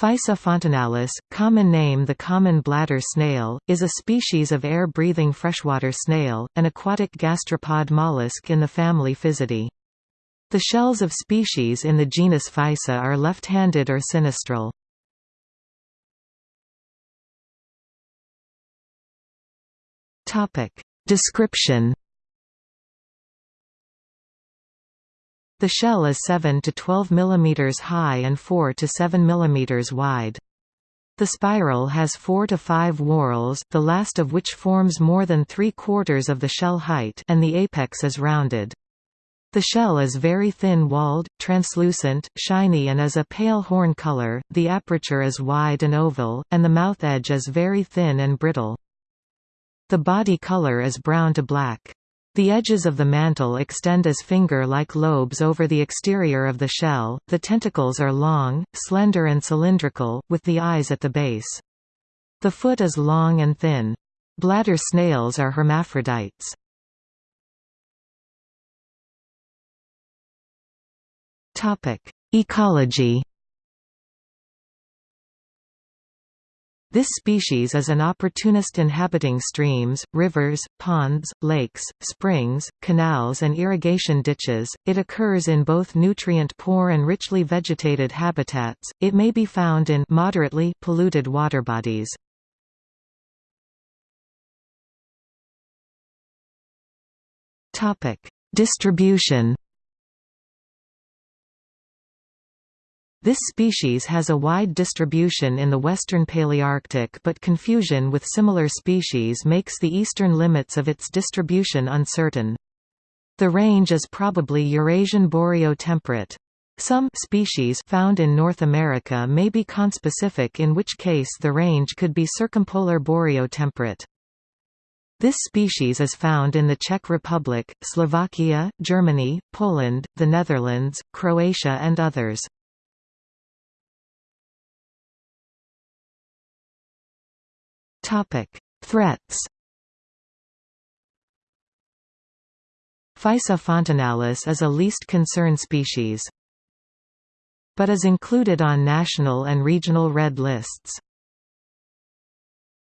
Physa fontinalis, common name the common bladder snail, is a species of air-breathing freshwater snail, an aquatic gastropod mollusk in the family Physidae. The shells of species in the genus Physa are left-handed or sinistral. Description The shell is 7 to 12 mm high and 4 to 7 mm wide. The spiral has 4 to 5 whorls, the last of which forms more than three-quarters of the shell height and the apex is rounded. The shell is very thin-walled, translucent, shiny and is a pale horn color, the aperture is wide and oval, and the mouth edge is very thin and brittle. The body color is brown to black. The edges of the mantle extend as finger-like lobes over the exterior of the shell, the tentacles are long, slender and cylindrical, with the eyes at the base. The foot is long and thin. Bladder snails are hermaphrodites. Ecology This species is an opportunist inhabiting streams, rivers, ponds, lakes, springs, canals and irrigation ditches. It occurs in both nutrient-poor and richly vegetated habitats. It may be found in moderately polluted water bodies. Topic: Distribution This species has a wide distribution in the western Palearctic but confusion with similar species makes the eastern limits of its distribution uncertain. The range is probably Eurasian boreotemperate. Some species found in North America may be conspecific in which case the range could be circumpolar boreotemperate. This species is found in the Czech Republic, Slovakia, Germany, Poland, the Netherlands, Croatia and others. Threats Physa fontinalis is a least concern species, but is included on national and regional red lists.